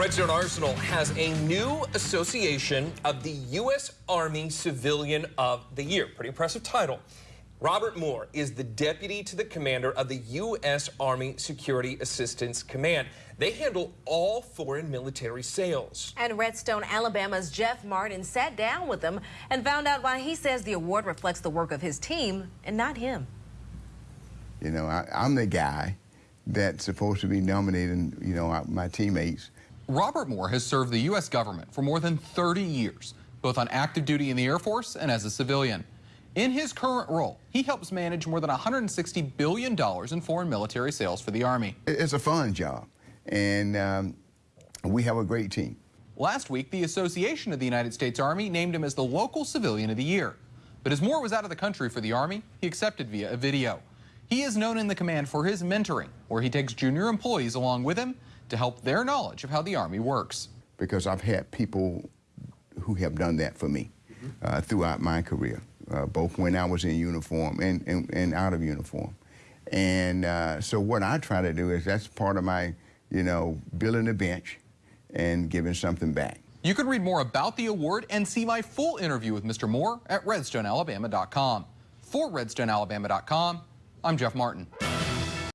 Redstone Arsenal has a new association of the U.S. Army Civilian of the Year. Pretty impressive title. Robert Moore is the deputy to the commander of the U.S. Army Security Assistance Command. They handle all foreign military sales. And Redstone, Alabama's Jeff Martin sat down with them and found out why he says the award reflects the work of his team and not him. You know, I, am the guy that's supposed to be nominating, you know, my teammates. Robert Moore has served the U.S. government for more than 30 years, both on active duty in the Air Force and as a civilian. In his current role, he helps manage more than $160 billion in foreign military sales for the Army. It's a fun job, and um, we have a great team. Last week, the Association of the United States Army named him as the local civilian of the year. But as Moore was out of the country for the Army, he accepted via a video. He is known in the command for his mentoring, where he takes junior employees along with him to help their knowledge of how the Army works. Because I've had people who have done that for me uh, throughout my career uh, both when I was in uniform and, and, and out of uniform. And uh, so what I try to do is that's part of my, you know, building a bench and giving something back. You can read more about the award and see my full interview with Mr. Moore at redstonealabama.com. For redstonealabama.com, I'm Jeff Martin.